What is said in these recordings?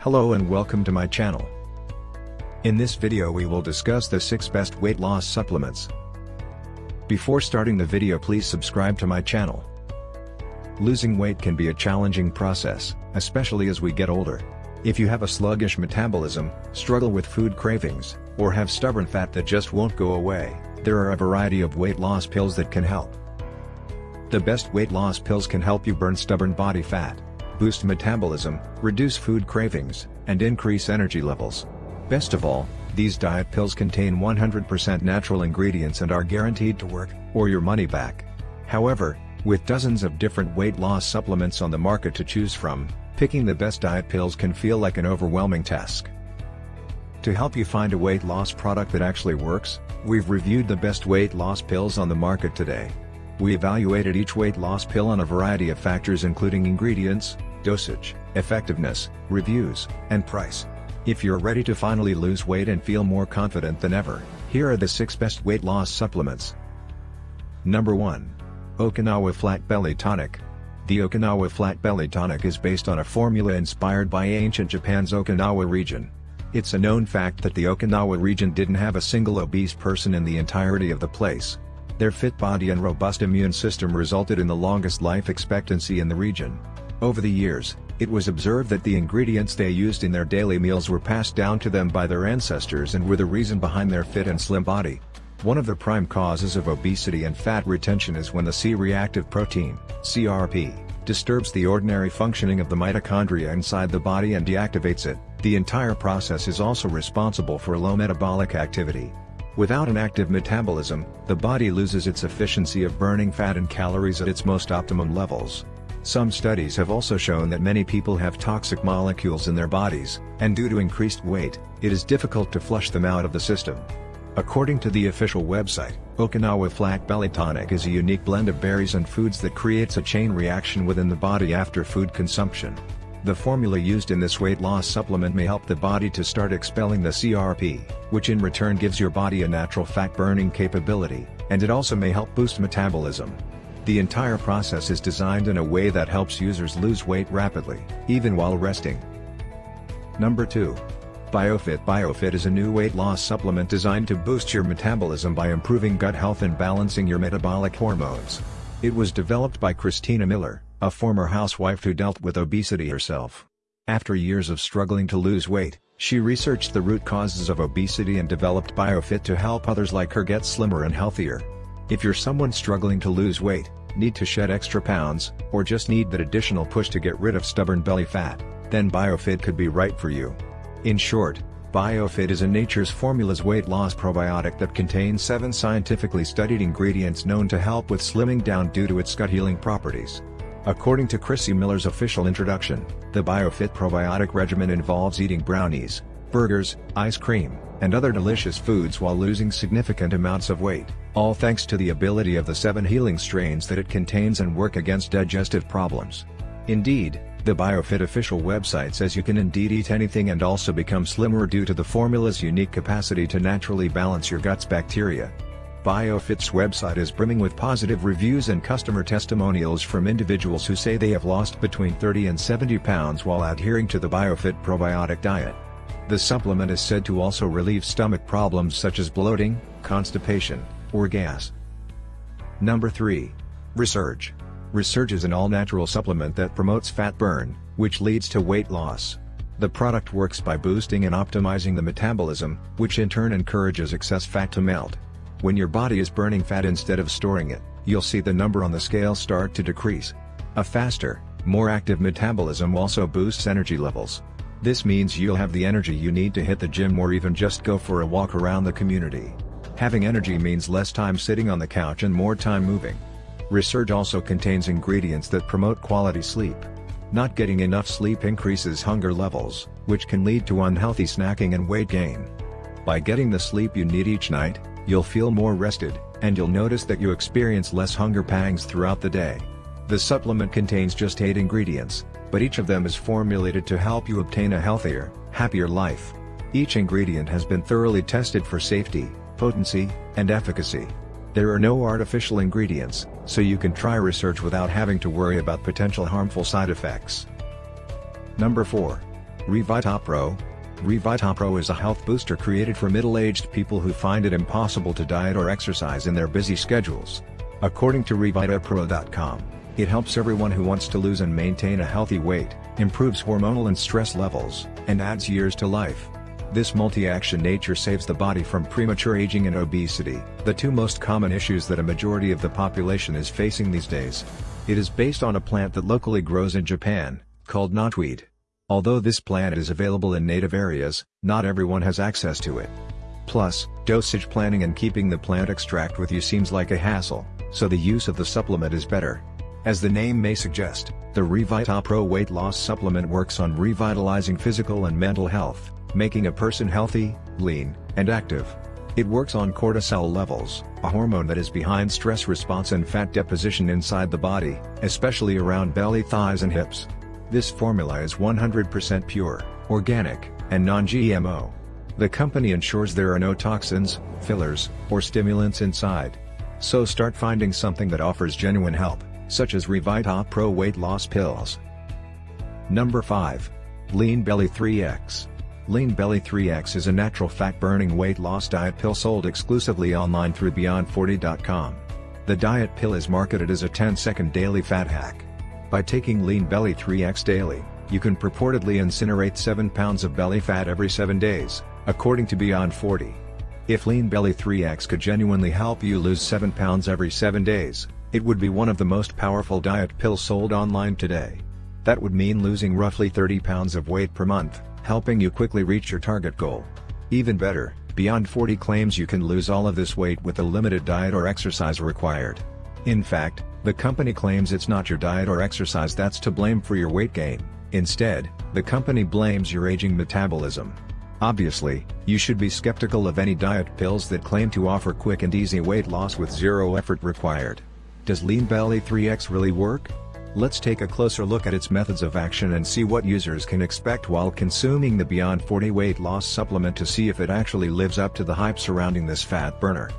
Hello and welcome to my channel. In this video we will discuss the 6 best weight loss supplements. Before starting the video please subscribe to my channel. Losing weight can be a challenging process, especially as we get older. If you have a sluggish metabolism, struggle with food cravings, or have stubborn fat that just won't go away, there are a variety of weight loss pills that can help. The best weight loss pills can help you burn stubborn body fat, boost metabolism, reduce food cravings, and increase energy levels. Best of all, these diet pills contain 100% natural ingredients and are guaranteed to work, or your money back. However, with dozens of different weight loss supplements on the market to choose from, picking the best diet pills can feel like an overwhelming task. To help you find a weight loss product that actually works, we've reviewed the best weight loss pills on the market today. We evaluated each weight loss pill on a variety of factors including ingredients, dosage, effectiveness, reviews, and price. If you're ready to finally lose weight and feel more confident than ever, here are the 6 best weight loss supplements. Number 1. Okinawa Flat Belly Tonic. The Okinawa Flat Belly Tonic is based on a formula inspired by ancient Japan's Okinawa region. It's a known fact that the Okinawa region didn't have a single obese person in the entirety of the place. Their fit body and robust immune system resulted in the longest life expectancy in the region. Over the years, it was observed that the ingredients they used in their daily meals were passed down to them by their ancestors and were the reason behind their fit and slim body. One of the prime causes of obesity and fat retention is when the C-reactive protein, CRP, disturbs the ordinary functioning of the mitochondria inside the body and deactivates it. The entire process is also responsible for low metabolic activity. Without an active metabolism, the body loses its efficiency of burning fat and calories at its most optimum levels. Some studies have also shown that many people have toxic molecules in their bodies, and due to increased weight, it is difficult to flush them out of the system. According to the official website, Okinawa Flat Belly Tonic is a unique blend of berries and foods that creates a chain reaction within the body after food consumption. The formula used in this weight loss supplement may help the body to start expelling the CRP, which in return gives your body a natural fat burning capability, and it also may help boost metabolism. The entire process is designed in a way that helps users lose weight rapidly, even while resting. Number 2. BioFit BioFit is a new weight loss supplement designed to boost your metabolism by improving gut health and balancing your metabolic hormones. It was developed by Christina Miller, a former housewife who dealt with obesity herself. After years of struggling to lose weight, she researched the root causes of obesity and developed BioFit to help others like her get slimmer and healthier. If you're someone struggling to lose weight, need to shed extra pounds, or just need that additional push to get rid of stubborn belly fat, then BioFit could be right for you. In short, BioFit is a Nature's Formulas weight loss probiotic that contains 7 scientifically studied ingredients known to help with slimming down due to its gut healing properties. According to Chrissy Miller's official introduction, the BioFit probiotic regimen involves eating brownies, burgers, ice cream, and other delicious foods while losing significant amounts of weight, all thanks to the ability of the seven healing strains that it contains and work against digestive problems. Indeed, the BioFit official website says you can indeed eat anything and also become slimmer due to the formula's unique capacity to naturally balance your gut's bacteria. BioFit's website is brimming with positive reviews and customer testimonials from individuals who say they have lost between 30 and 70 pounds while adhering to the BioFit probiotic diet. The supplement is said to also relieve stomach problems such as bloating, constipation, or gas. Number 3. Resurge. Resurge is an all-natural supplement that promotes fat burn, which leads to weight loss. The product works by boosting and optimizing the metabolism, which in turn encourages excess fat to melt. When your body is burning fat instead of storing it, you'll see the number on the scale start to decrease. A faster, more active metabolism also boosts energy levels, this means you'll have the energy you need to hit the gym or even just go for a walk around the community. Having energy means less time sitting on the couch and more time moving. Resurge also contains ingredients that promote quality sleep. Not getting enough sleep increases hunger levels, which can lead to unhealthy snacking and weight gain. By getting the sleep you need each night, you'll feel more rested, and you'll notice that you experience less hunger pangs throughout the day. The supplement contains just 8 ingredients, but each of them is formulated to help you obtain a healthier, happier life. Each ingredient has been thoroughly tested for safety, potency, and efficacy. There are no artificial ingredients, so you can try Resurge without having to worry about potential harmful side effects. Number 4. Revitapro. Revitapro is a health booster created for middle-aged people who find it impossible to diet or exercise in their busy schedules. According to Revitapro.com, it helps everyone who wants to lose and maintain a healthy weight, improves hormonal and stress levels, and adds years to life. This multi-action nature saves the body from premature aging and obesity, the two most common issues that a majority of the population is facing these days. It is based on a plant that locally grows in Japan, called knotweed. Although this plant is available in native areas, not everyone has access to it. Plus, dosage planning and keeping the plant extract with you seems like a hassle, so the use of the supplement is better. As the name may suggest, the Revitapro weight loss supplement works on revitalizing physical and mental health, making a person healthy, lean, and active. It works on cortisol levels, a hormone that is behind stress response and fat deposition inside the body, especially around belly thighs and hips. This formula is 100% pure, organic, and non-GMO. The company ensures there are no toxins, fillers, or stimulants inside. So start finding something that offers genuine help such as Revita Pro weight loss pills. Number 5. Lean Belly 3X. Lean Belly 3X is a natural fat-burning weight loss diet pill sold exclusively online through Beyond40.com. The diet pill is marketed as a 10-second daily fat hack. By taking Lean Belly 3X daily, you can purportedly incinerate 7 pounds of belly fat every 7 days, according to Beyond 40. If Lean Belly 3X could genuinely help you lose 7 pounds every 7 days, it would be one of the most powerful diet pills sold online today. That would mean losing roughly 30 pounds of weight per month, helping you quickly reach your target goal. Even better, Beyond 40 claims you can lose all of this weight with a limited diet or exercise required. In fact, the company claims it's not your diet or exercise that's to blame for your weight gain, instead, the company blames your aging metabolism. Obviously, you should be skeptical of any diet pills that claim to offer quick and easy weight loss with zero effort required. Does Lean Belly 3X really work? Let's take a closer look at its methods of action and see what users can expect while consuming the Beyond 40 weight loss supplement to see if it actually lives up to the hype surrounding this fat burner.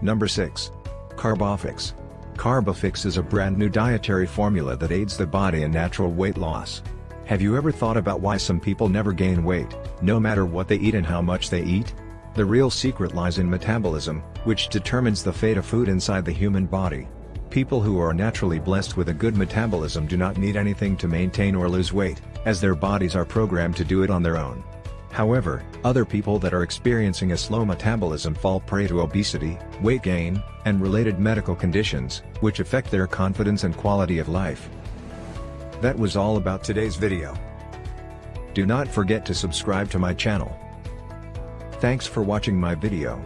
Number 6. Carbofix. Carbofix is a brand new dietary formula that aids the body in natural weight loss. Have you ever thought about why some people never gain weight, no matter what they eat and how much they eat? The real secret lies in metabolism, which determines the fate of food inside the human body. People who are naturally blessed with a good metabolism do not need anything to maintain or lose weight, as their bodies are programmed to do it on their own. However, other people that are experiencing a slow metabolism fall prey to obesity, weight gain, and related medical conditions, which affect their confidence and quality of life. That was all about today's video. Do not forget to subscribe to my channel. Thanks for watching my video.